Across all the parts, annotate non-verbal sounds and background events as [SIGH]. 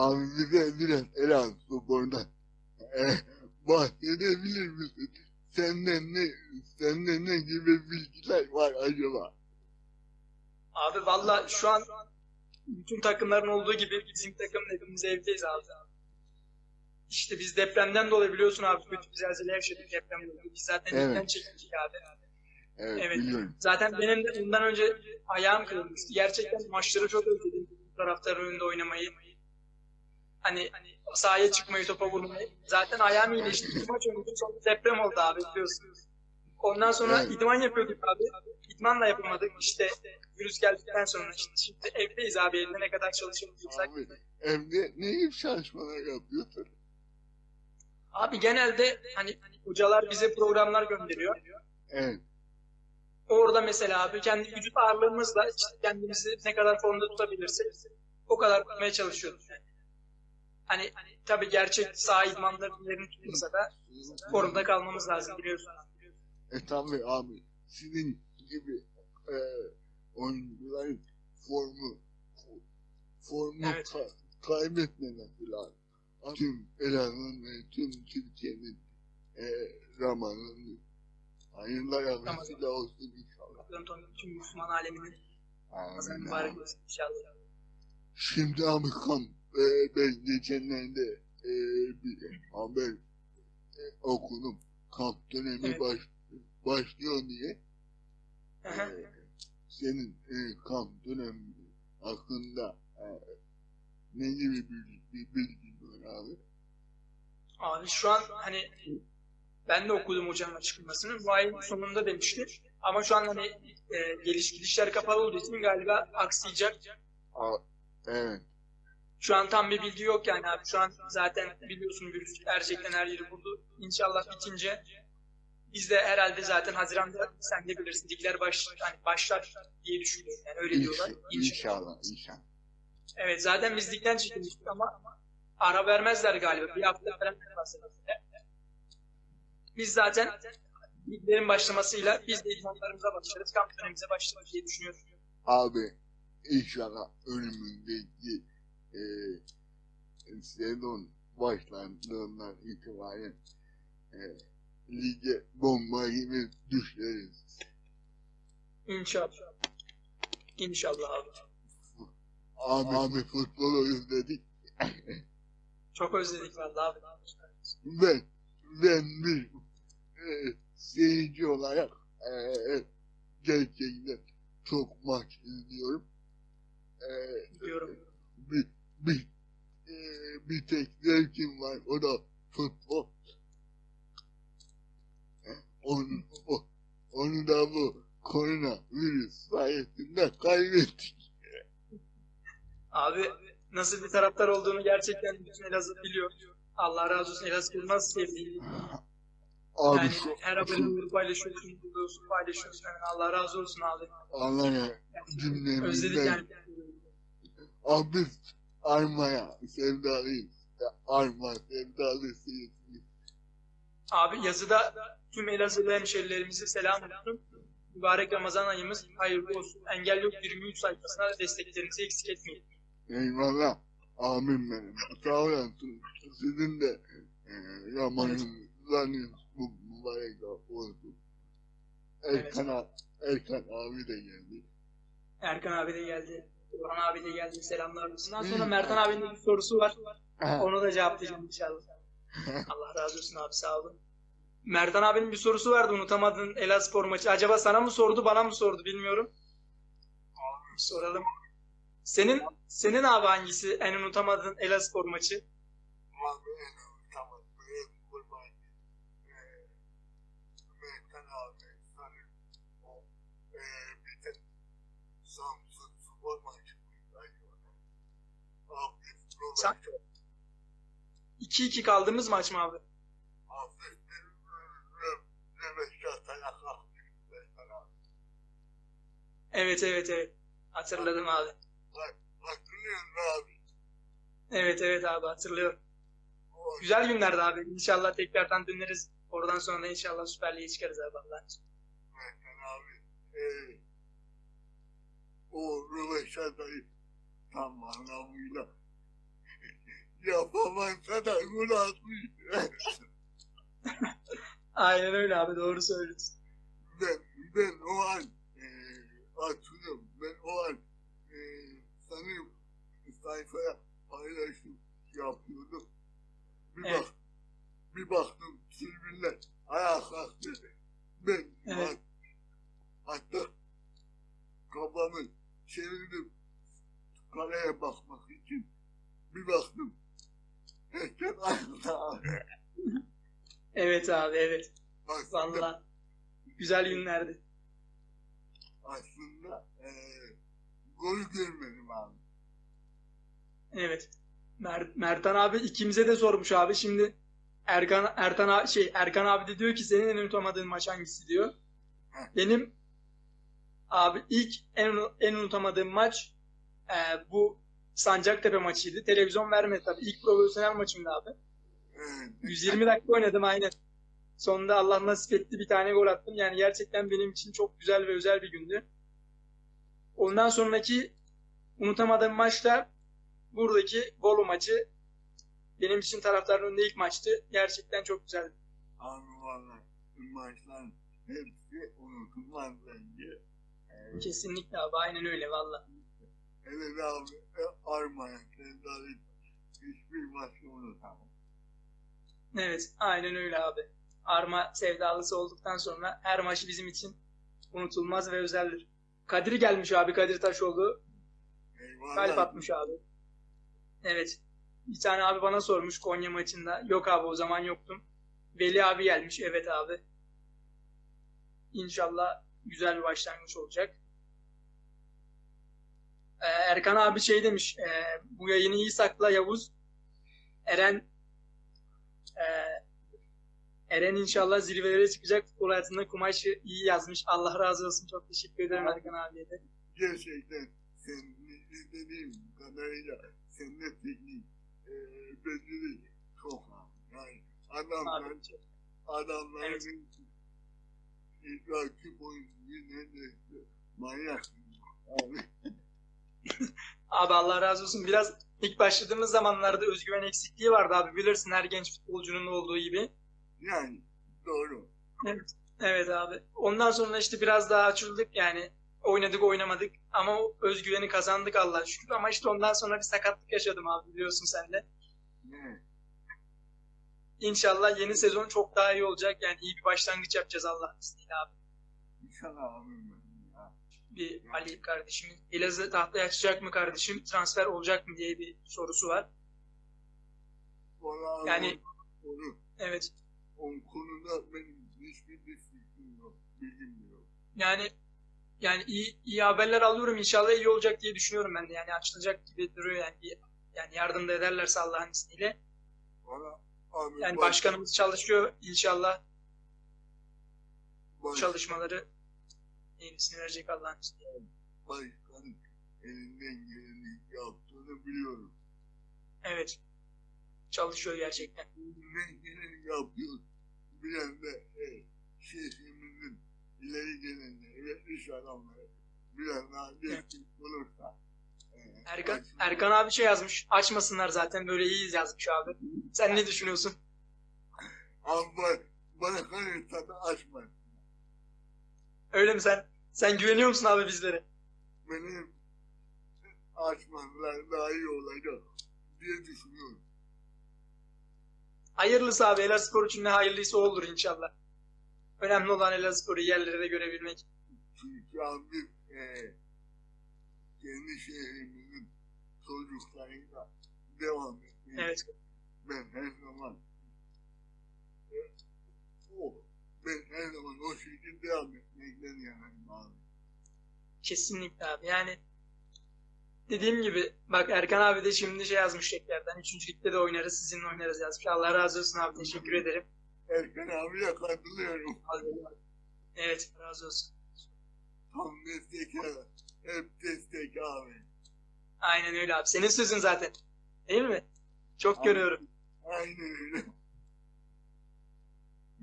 Abi bize biraz Elaz spordan e, bahsedebilir misin? Senden ne, senden ne gibi bilgiler var acaba? Abi valla şu an bütün takımların olduğu gibi bizim takımın hepimiz evdeyiz abi. İşte biz depremden dolayı biliyorsun abi kötü bir zelzele yaşadık depremden dolayı. Biz zaten Evet. evden çekildik abi. Evet, Evet. biliyorum. Zaten benim de bundan önce ayağım kırılmıştı. Gerçekten maçları çok özledim. Taraftarın önünde oynamayı. Hani sahaya çıkmayı, topa vurmayı. Zaten ayağım iyileşti. İki maç oynadık. Sonra deprem oldu abi biliyorsunuz. Ondan sonra Evet. idman yapıyorduk abi. İdman da yapamadık. İşte virüs geldikten sonra işte şimdi evdeyiz abi. Evde ne kadar çalışabiliyorsak. Abi evde ne gibi çalışmalar yapıyorsun? Abi genelde hani hocalar bize programlar gönderiyor. Evet. Orada mesela abi kendi vücut ağırlığımızla işte kendimizi ne kadar formda tutabilirsek o kadar tutmaya çalışıyoruz. Yani. Hani tabii gerçek saha idmanlarının yerini tutmasa da formda kalmamız lazım biliyorsun. E tabi abi sizin gibi e, oyuncuların formu formu Evet. ka- kaybetmemesi lazım. Tüm Elazığ'ın ve tüm Türkiye'nin e, Ramazan'ı hayırlara Ramazan. vesile olsun inşallah. Tüm Müslüman aleminin Ramazan Amin. mübarek olsun inşallah. Şimdi abi kam e, ben geçenlerde e, bir haber e, okudum. Kamp dönemi Evet. baş, başlıyor diye. Ee, senin e, kamp dönemi hakkında e, ne gibi bir, bir bilgin var abi? Abi şu an hani ben de okudum hocanın açıklamasını. Bu ayın sonunda demişti. Ama şu an hani e, geliş gidişler kapalı olduğu için galiba aksayacak. A, evet. Şu an tam bir bilgi yok yani abi. Şu an zaten biliyorsun virüs gerçekten her yeri vurdu. İnşallah bitince biz de herhalde zaten Haziran'da sen de bilirsin ligler baş, hani başlar diye düşünüyorum. Yani öyle diyorlar. İnşallah, İnşallah. Evet zaten biz ligden çekilmiştik ama ara vermezler galiba. Bir hafta falan. Biz zaten liglerin başlamasıyla biz de idmanlarımıza başlarız. Kamp dönemimize başlarız diye düşünüyorum. Abi inşallah önümüzdeki e, sezon başlandığından itibaren e, lige bomba gibi düşeriz. İnşallah. İnşallah abi. Abi, abi futbolu özledik. Çok özledik vallahi abi. ben ben bir e, seyirci olarak e, gerçekten çok maç izliyorum. E, Diyorum. bir bir e, bir tek zevkim var o da futbol. Onu, o, onu da bu korona virüs sayesinde kaybettik. Abi nasıl bir taraftar olduğunu gerçekten bütün Elazığ biliyor. Allah razı olsun Elazığ'ı nasıl sevdiğini. Abi Yani şu, her abone paylaşıyorsun, buluyorsun, paylaşıyorsun. Yani Allah razı olsun abi. Allah'a Özledik cümlemizden yani. Abi armaya sevdalıyız. Arma sevdalısıyız. Abi yazıda tüm Elazığlı hemşerilerimize selam olsun. Mübarek Ramazan ayımız hayırlı olsun. Engel Yok 23 sayfasına desteklerinizi eksik etmeyin. Eyvallah. Amin benim. Sağ olasın. Sizin de e, Ramazanınız bu mübarek olsun. Erkan, a- Erkan abi de geldi. Erkan abi de geldi. Orhan abi de geldi. Selamlar olsun. Ondan sonra Mertan abinin bir sorusu var. Onu da cevaplayacağım inşallah. [LAUGHS] Allah razı olsun abi sağ olun. Mertan abinin bir sorusu vardı unutamadığın Elazığspor maçı. Acaba sana mı sordu bana mı sordu bilmiyorum. Soralım. Senin senin abi hangisi en unutamadığın Elazığspor maçı? Abi tamam. Benim kurban. Mertan abi sanırım o e, bir tek Samsun spor maçı mıydı acaba? Abi Sa- 2-2 kaldığımız maç mı abi? Evet evet evet. Hatırladım abi. Evet evet abi hatırlıyorum. Güzel günlerdi abi. İnşallah tekrardan döneriz. Oradan sonra inşallah Süper Lig'e çıkarız abi Allah'ın izniyle. Abi. E, o röveşatayı tam anlamıyla gol atmış. Aynen öyle abi doğru söylüyorsun. ben, ben o an e, hatırlıyorum. Ben o an e, sanırım sayfaya paylaşım yapıyordum. Bir Evet. bak, bir baktım tribünler ayağa kalktı. Ben Evet. hatta kafamı çevirdim kaleye bakmak için. Bir baktım. [LAUGHS] Evet abi evet. Aslında, Vallahi güzel günlerdi. aslında e, golü görmedim abi. Evet. Mer- Mertan abi ikimize de sormuş abi. Şimdi Erkan Ertan abi, şey Erkan abi de diyor ki senin en unutamadığın maç hangisi diyor. Benim abi ilk en en unutamadığım maç e, bu Sancaktepe maçıydı. Televizyon vermedi tabii. İlk profesyonel maçımdı abi. Evet. 120 dakika oynadım aynen. Sonunda Allah nasip etti bir tane gol attım. Yani gerçekten benim için çok güzel ve özel bir gündü. Ondan sonraki unutamadığım maçta buradaki Bolu maçı benim için taraftarın önünde ilk maçtı. Gerçekten çok güzeldi. Valla maçlar hepsi unutulmaz bence. Kesinlikle abi aynen öyle valla. Evet abi e, Armanya Sevdalık hiçbir maçı unutamam. Evet aynen öyle abi. Arma sevdalısı olduktan sonra her maç bizim için unutulmaz ve özeldir. Kadir gelmiş abi Kadir Taşoğlu. Eyvallah. Kalp atmış abi. Evet. Bir tane abi bana sormuş Konya maçında. Yok abi o zaman yoktum. Veli abi gelmiş. Evet abi. İnşallah güzel bir başlangıç olacak. Ee, Erkan abi şey demiş. e, bu yayını iyi sakla Yavuz. Eren e, Eren inşallah zirvelere çıkacak. Futbol hayatında kumaşı iyi yazmış. Allah razı olsun. Çok teşekkür ederim Erkan abiye de. Gerçekten seni izlediğim kadarıyla sende teknik e, beceri çok. Yani adamlar, Abi, adamların Evet. rakip oyuncu neredeyse manyak. Abi. [LAUGHS] Abi Allah razı olsun. Biraz ilk başladığımız zamanlarda özgüven eksikliği vardı abi. Bilirsin her genç futbolcunun olduğu gibi. Yani doğru. Evet abi. Ondan sonra işte biraz daha açıldık yani. Oynadık oynamadık ama o özgüveni kazandık Allah'a şükür. Ama işte ondan sonra bir sakatlık yaşadım abi biliyorsun sen de. İnşallah yeni sezon çok daha iyi olacak. Yani iyi bir başlangıç yapacağız Allah'ın izniyle abi. İnşallah ya. Bir Ali kardeşimin Elazığ tahtaya açacak mı kardeşim? Transfer olacak mı diye bir sorusu var. Vallahi Yani- onu, Evet. o konuda benim hiçbir bir fikrim yok. Bilgim yok. Yani yani iyi iyi haberler alıyorum. İnşallah iyi olacak diye düşünüyorum ben de. Yani açılacak gibi duruyor yani. Bir- Yani yardım da ederlerse Allah'ın izniyle. Valla abi Yani baş- başkanımız çalışıyor. İnşallah baş- çalışmaları yenisini verecek Allah'ın izniyle. başkanın elinden geleni yaptığını biliyorum. Evet. Çalışıyor gerçekten. Elinden geleni yapıyor. Bilen de e, şehrimizin ileri gelenleri iş adamları daha destek olursa. e, Erkan, Erkan abi şey yazmış. Açmasınlar zaten böyle iyiyiz yazmış abi. Sen ne düşünüyorsun? Abi bana, kalırsa da açmayın. Öyle mi sen? Sen güveniyor musun abi bizlere? benim açmadılar daha iyi olacak diye düşünüyorum. Hayırlısı abi Elazığspor için ne hayırlıysa olur inşallah. Önemli olan Elazığspor'u yerlerde görebilmek. Çünkü abi e, kendi şehrimizin çocuklarıyla devam etmeyi Evet. ben her zaman e, o ben her zaman o şekilde devam etmekten yanayım abi. Kesinlikle abi. Yani dediğim gibi bak Erkan abi de şimdi şey yazmış tekrardan. Üçüncü ligde de oynarız sizinle oynarız yazmış. Allah razı olsun abi. Teşekkür ederim. Erkan abiye katılıyorum. Evet razı olsun. Tam destek abi. Hep destek abi. Aynen öyle abi. Senin sözün zaten. Değil mi? Çok Abi. görüyorum. Aynen öyle.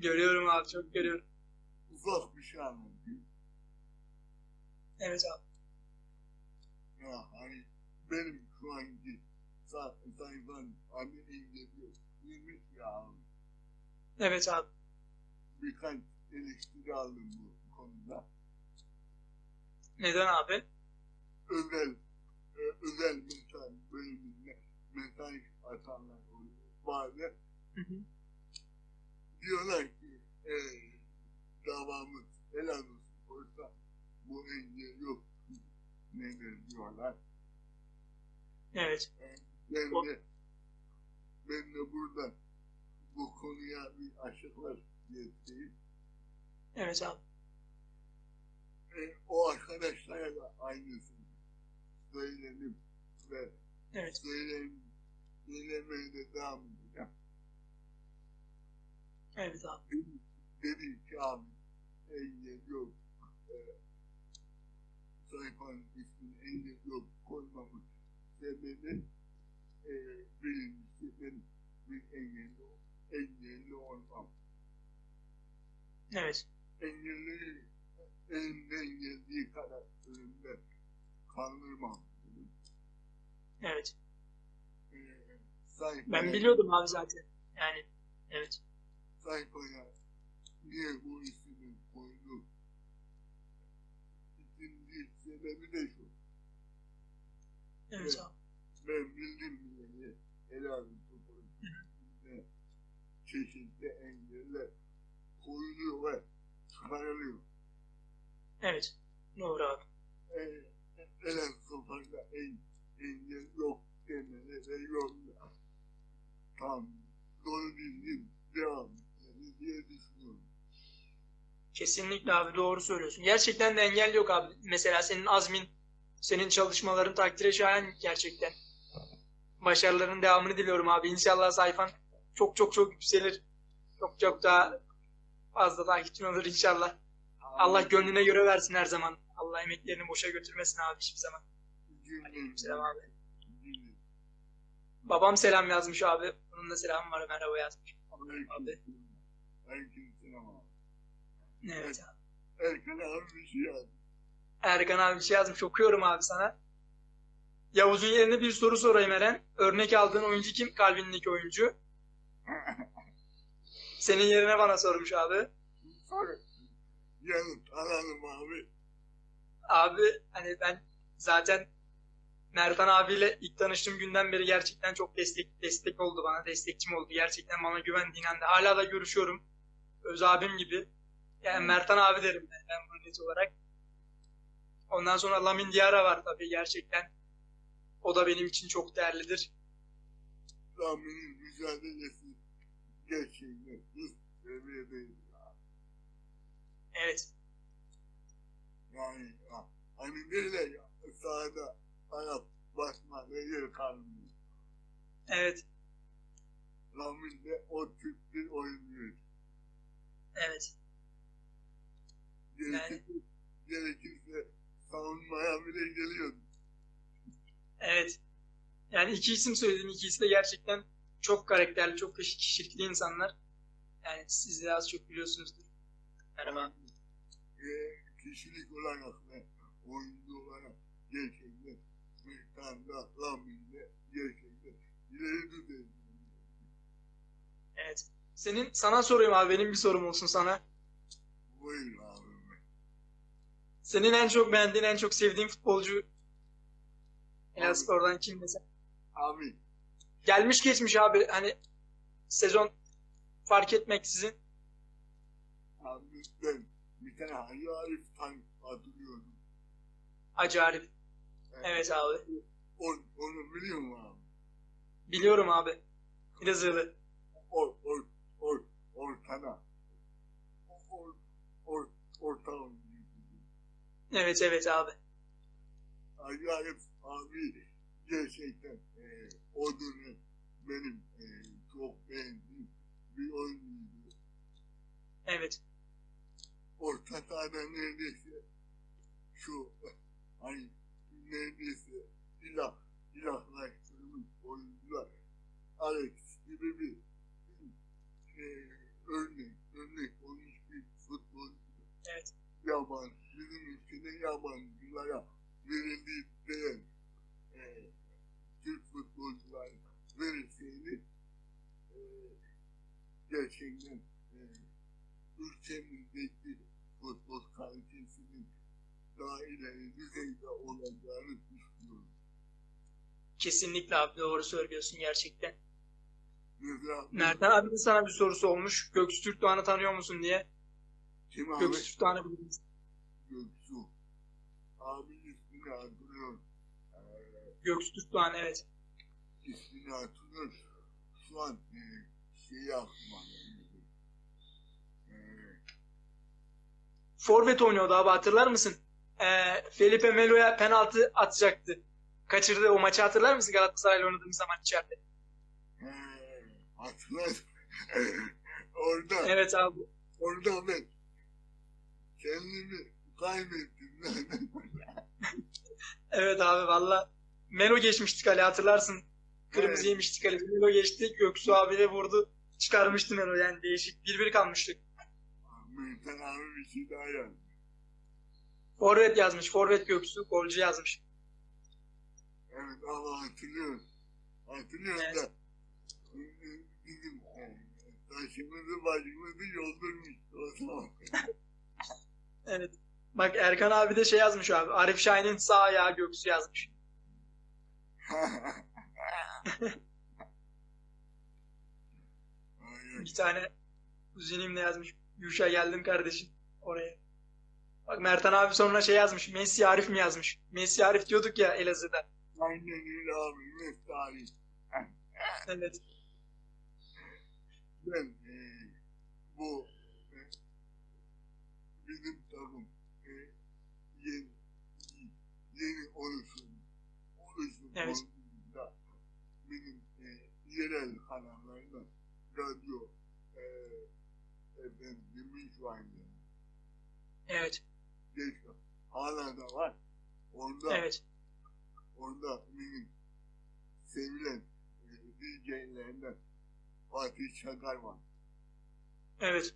Görüyorum abi. Çok görüyorum. Bir şey anlatayım. Evet abi. Ya hani benim şu anki sa sayfam adı İngilizce eleştirmiş ya abi. Evet abi. Birkaç eleştiri aldım bu konuda. Neden abi? Özel e, özel mesai bölümünde mesai atanlar oluyor. Bazen Hı hı. Diyorlar ki e, davamız helal olsun olsa bu engel yok. Nedir diyorlar. Evet. Ben O- de, ben de burada bu konuya bir açıklar getireyim. Evet abi. E, o arkadaşlara da aynısını söyledim ve Evet. söyleyeyim, söylemeye de devam. Evet abi. Dedi, dedi ki abi engel yok. E, sayfanın ismini engel yok koymamın sebebi e, birincisi ben bir engelli, engelli olmam. Evet. engelli elinden geldiği kadar ölümden kaldırmam dedim. Evet. Ee, sayfaya, Ben biliyordum abi zaten. Yani evet. sayfaya niye bu ismi koydu? İkinci sebebi de şu. Evet Evet. abi. Ben bildim bileli helal topraklarında çeşitli engeller koyuluyor ve çıkarılıyor. Evet. Doğru abi. Ee, Elen sofayla en, engel yok demeli ve yolda tam doğru düzgün devam etmeli diye düşünüyorum. Kesinlikle abi doğru söylüyorsun. Gerçekten de engel yok abi. Mesela senin azmin, senin çalışmaların takdire şayan gerçekten. Başarıların devamını diliyorum abi. İnşallah sayfan çok çok çok yükselir. Çok çok daha fazla takipçin olur inşallah. Allah gönlüne göre versin her zaman. Allah emeklerini boşa götürmesin abi hiçbir zaman. Aleykümselam abi. Babam selam yazmış abi. Onun da selamı var merhaba yazmış. Abi. Abi. Evet abi. Erkan abi bir şey yazdı. Erkan abi bir şey yazmış. Okuyorum abi sana. Yavuz'un yerine bir soru sorayım Eren. Örnek aldığın oyuncu kim? Kalbindeki oyuncu. [LAUGHS] Senin yerine bana sormuş abi. Sonra yanıt alalım abi. Abi hani ben zaten Mertan abiyle ilk tanıştığım günden beri gerçekten çok destek destek oldu bana. Destekçim oldu. Gerçekten bana güvendiğinden de. Hala da görüşüyorum. Öz abim gibi. Yani Mertan abi derim ben, ben bunu net olarak. Ondan sonra Lamin Diarra var tabii gerçekten. O da benim için çok değerlidir. Rami'nin mücadelesi gerçekten üst seviyedeydi. ya. Evet. Yani ya, hani böyle ya, sahada ayak basmada yer kalmıyor. Evet. Ramin de o tip bir oyuncu. Evet. Gerekirse, gerekirse savunmaya bile geliyordu. Evet. Yani iki isim söyledim. İkisi de gerçekten çok karakterli, çok kişi- kişilikli insanlar. Yani siz de az çok biliyorsunuzdur. Merhaba. E, kişilik olarak ve oyuncu olarak gerçekten Mehtan'da, Ramin'de gerçekten ileri düzeyde. Evet. Senin sana sorayım abi. Benim bir sorum olsun sana. Buyur abi. Senin en çok beğendiğin, en çok sevdiğin futbolcu Elazığ'dan kim mesela? Abi Gelmiş geçmiş abi. Hani sezon fark etmeksizin. Abi ben bir tane Hacı Arif hatırlıyorum. Hacı Arif. Evet abi. Onu, onu biliyor musun abi? Biliyorum abi. Elazığlı. Or, or, or, ortada. Or, or, orta oyuncu. Evet evet abi. Hacı Arif abi gerçekten e, o dönem benim e, çok beğendiğim bir oyuncuydu. Evet. Orta sahada neredeyse şu hani neredeyse ilah, ilahlaştırılmış oyuncular Alex gibi bir e, örnek, örnek olmuş bir futbolcu. Evet. Yabancı, ülkede yabancılara verildiği değer e, Türk futbolculara verilseydi e, gerçekten e, ülkemizdeki futbol kalitesinin daha ileri düzeyde olacağını düşünüyorum. Kesinlikle abi doğru söylüyorsun gerçekten. Mertan abi de sana bir sorusu olmuş. Göksu Türkdoğan'ı tanıyor musun diye. kim abi? Göksu Türkdoğan'ı bilir misin? Göksu. Abi ismini hatırlıyorum. Ee, Göksu Türkdoğan evet. ismini hatırlıyorum. Şu an e, şeyi aklıma gelmedi. E, Forvet oynuyordu abi hatırlar mısın? Ee, Felipe Melo'ya penaltı atacaktı. Kaçırdı o maçı hatırlar mısın Galatasaray'la oynadığımız zaman içeride? e, hatırladım. [LAUGHS] orada, Evet abi. orada ben kendimi kaybettim. [LAUGHS] Evet abi valla. Melo geçmişti kale hatırlarsın. Kırmızı Evet. yemişti kale. Melo geçti. Göksu abi de vurdu. Çıkarmıştı Melo yani değişik. Bir bir kalmıştık. Mehmet abi bir şey daha yazdı. Forvet yazmış. Forvet Göksu. Golcü yazmış. Evet ama hatırlıyorum. Hatırlıyorum Evet. da bizim e, taşımızı başımızı yoldurmuş o zaman. [LAUGHS] Evet. Bak Erkan abi de şey yazmış abi. Arif Şahin'in sağ ayağı Göksu yazmış. [LAUGHS] Bir tane kuzenimle yazmış. Yuşa geldim kardeşim oraya. Bak Mertan abi sonra şey yazmış. Messi Arif mi yazmış? Messi Arif diyorduk ya Elazığ'da. Aynen öyle abi. Mesai. [LAUGHS] Evet. Ben e, bu e, bizim takım yeni, oluşum oluşum Evet. benim e, yerel kanallarda radyo e, efendim şu anda Evet. geç hala da var. Orada Evet. orada benim sevilen e, DJ'lerden Fatih Çakar var. Evet.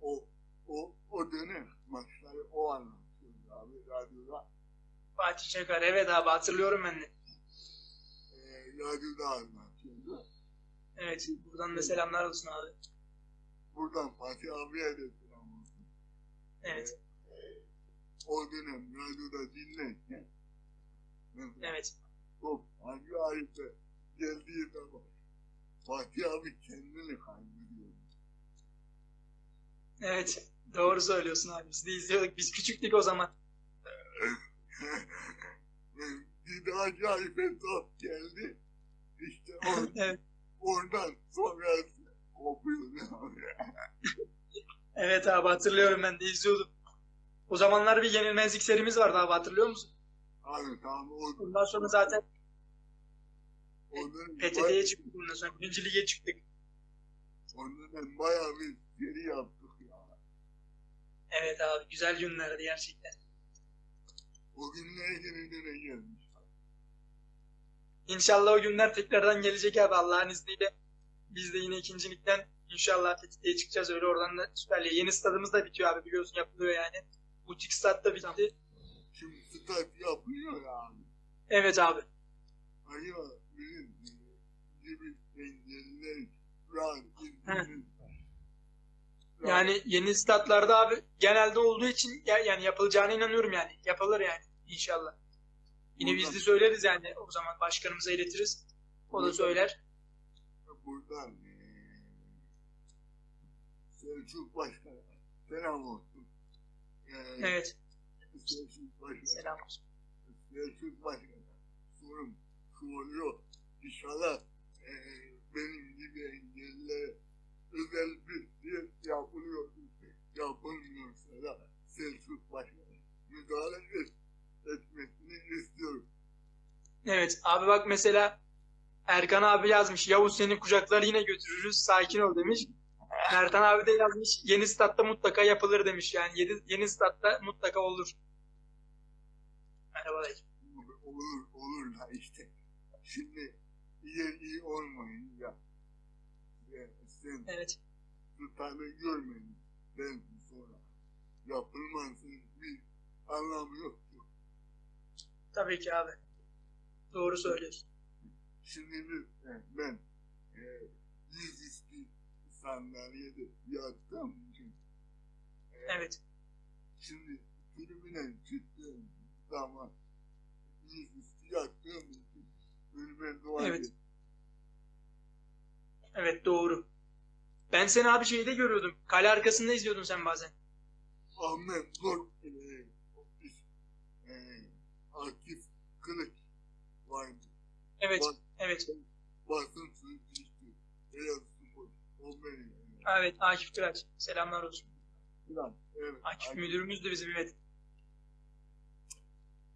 O o o dönem maçları o abi radyoda. Fatih Çakar. Evet abi hatırlıyorum ben de. E, radyoda anlatıyordu. Evet. Buradan da selamlar olsun abi. Buradan Fatih abiye de selam olsun. Evet. E, o dönem radyoda dinlerken Evet. top hangi Arif'e geldiği zaman Fatih abi kendini kaybediyor. Evet. Doğru söylüyorsun abi. Biz de izliyorduk. Biz küçüktük o zaman. Bir de acayip top geldi. İşte or [LAUGHS] Evet. oradan sonrası kopuyor abi. Evet abi hatırlıyorum ben de izliyordum. O zamanlar bir yenilmezlik serimiz vardı abi hatırlıyor musun? Abi tamam o, Ondan sonra zaten ondan, PTT'ye çıktık bundan sonra. Birinci lige çıktık. ondan bayağı bir seri yaptık ya. Evet abi güzel günlerdi gerçekten. Günler yeniden gelmiş. İnşallah o günler tekrardan gelecek abi Allah'ın izniyle. Biz de yine ikincilikten inşallah PTT'ye çıkacağız. Öyle oradan da Süper Lig. Yeni stadımız da bitiyor abi biliyorsun yapılıyor yani. Butik stat da bitti. Şimdi stat yapılıyor ya abi. Evet abi. Hayır bizim gibi izleyin. Yani yeni statlarda abi genelde olduğu için ya- yani yapılacağına inanıyorum yani. Yapılır yani inşallah. Yine biz de söyleriz yani o zaman başkanımıza iletiriz. O da söyler. buradan e, Selçuk Başkan'a selam olsun. E, Evet. Selçuk Başkan'a Selam olsun. Selçuk Başkan'a sorum soruyor. İnşallah e, benim gibi engellilere özel bir yer yapılıyor. Yapılmıyorsa da Selçuk Başkan'a müdahale et, etmesini istiyorum. Evet abi bak mesela Erkan abi yazmış. Yavuz seni kucaklar yine götürürüz. Sakin ol demiş. Mertan abi de yazmış. Yeni statta mutlaka yapılır demiş. Yani yeni, yeni statta mutlaka olur. Merhaba dayı. olur olur da işte. Şimdi yer iyi olmayınca e, sen Evet. tutanı görmedin. Ben sonra yapılmasın bir anlamı yok. Tabii ki abi. Doğru söylüyorsun. Şimdi biz, e, ben e, yüz üstü sandalyede yattım. Evet. Şimdi tribüne çıktığım zaman dizüstü yattığım için önüme dua Evet. Evet doğru. Ben seni abi şeyde görüyordum. Kale arkasında izliyordun sen bazen. Ahmet Zor eee eee Akif Kılıç vardı. Evet. Bak. Evet. Basın sözcüsü. Beyaz Spor. O benim. Evet Akif Kıraç. Selamlar olsun. Ulan, Evet. Akif müdürümüz de bizim evet.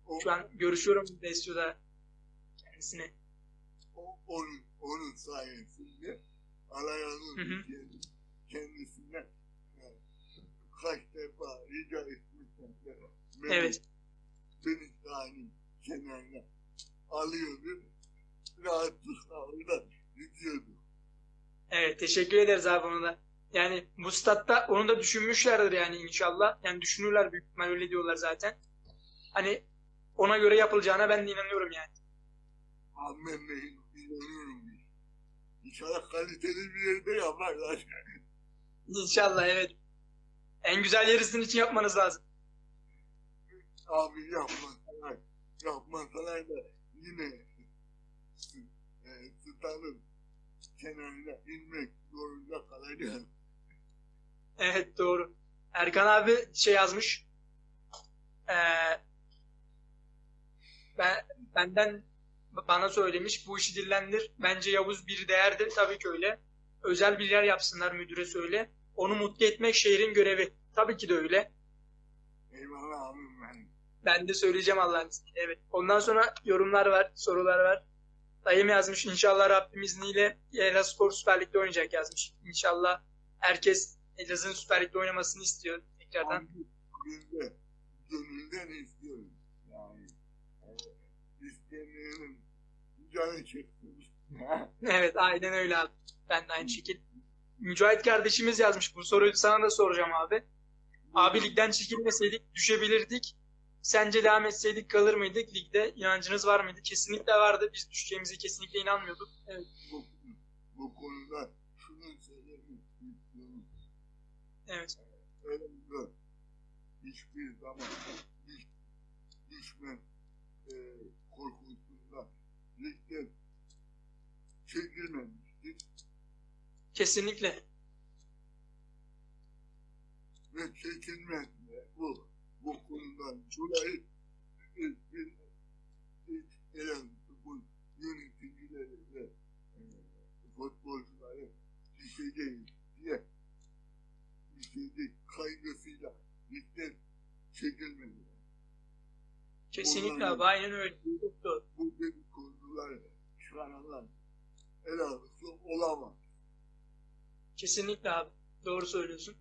O, Şu an görüşüyorum Besyo'da kendisine. o, onun, onun sayesinde Alaya'nın kendisine kaç defa rica etmişler. Evet. Beni sahanın kenarına alıyordu. Rahatlıkla orada gidiyordu. Evet teşekkür ederiz abi ona da. Yani bu statta onu da düşünmüşlerdir yani inşallah. Yani düşünürler büyük ihtimal öyle diyorlar zaten. Hani ona göre yapılacağına ben de inanıyorum yani. Ahmet Bey'in inanıyorum. İnşallah kaliteli bir yerde yaparlar. İnşallah evet. En güzel sizin için yapmanız lazım. Abi yapmasalar, yapmasalar da yine e, stadın kenarına inmek zorunda kalacağız. Evet doğru. Erkan abi şey yazmış. Ee, ben benden bana söylemiş bu işi dillendir. Bence Yavuz bir değerdir. Tabii ki öyle. Özel bir yer yapsınlar müdüre söyle. Onu mutlu etmek şehrin görevi. Tabii ki de öyle. Eyvallah benim. Ben de söyleyeceğim Allah'ın izniyle. Evet. Ondan sonra yorumlar var, sorular var. Dayım yazmış. İnşallah Rabbim izniyle Elazığspor Süper Lig'de oynayacak yazmış. İnşallah herkes Elazığ'ın Süper Lig'de oynamasını istiyor tekrardan. Abi gönülden istiyoruz. Yani e, istemeyenin canı çeksin. [LAUGHS] Evet aynen öyle abi. Ben de aynı şekil. Mücahit kardeşimiz yazmış. Bu soruyu sana da soracağım abi. Abi ligden çekilmeseydik düşebilirdik. Sence devam etseydik kalır mıydık? Ligde inancınız var mıydı? Kesinlikle vardı. Biz düşeceğimize kesinlikle inanmıyorduk. Evet. bu, bu konuda şunu söylemek istiyorum. Evet. Elimde hiçbir zaman düş, düşme e, korkusunda ligden çekilmemiştir Kesinlikle. ve çekilmez de bu bu konudan dolayı biz biz biz Elazığ yöneticileri ve e, futbolcuları düşeceğiz diye düşecek kaygısıyla ligden çekilmediler. Kesinlikle abi. Aynen öyle. Çok doğru. bu dedikodular çıkaranlar Elazığ olamaz. Kesinlikle abi. Doğru söylüyorsun.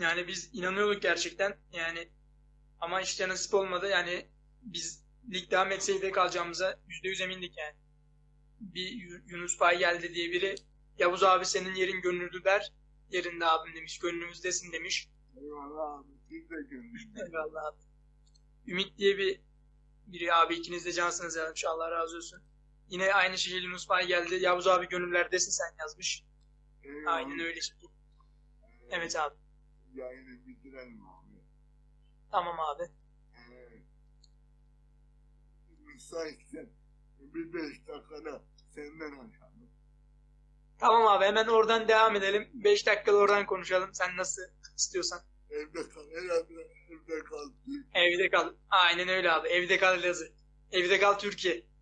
Yani biz inanıyorduk gerçekten. Yani ama işte nasip olmadı. Yani biz lig devam etseydi kalacağımıza yüzde yüz emindik yani. Bir Yu- Yunus Bay geldi diye biri Yavuz abi senin yerin gönüllü der. Yerinde abim demiş. Gönlümüzdesin demiş. Eyvallah abi siz de gönlünüzde. Eyvallah abi. Ümit diye bir biri abi ikiniz de cansınız yazmış. Allah razı olsun. Yine aynı şekilde Yunus Bay geldi. Yavuz abi gönüllerdesin sen yazmış. Eyvallah. Aynen öyle. Evet abi. Yayını bitirelim abi. Tamam abi. Evet. Müsaitsen bir beş dakikada senden açalım. Tamam abi hemen oradan devam edelim. 5 dakikada oradan konuşalım. Sen nasıl istiyorsan. Evde kal. Herhalde evde kal. Evde kal. Aynen öyle abi. Evde kal Elazığ. Evde kal Türkiye.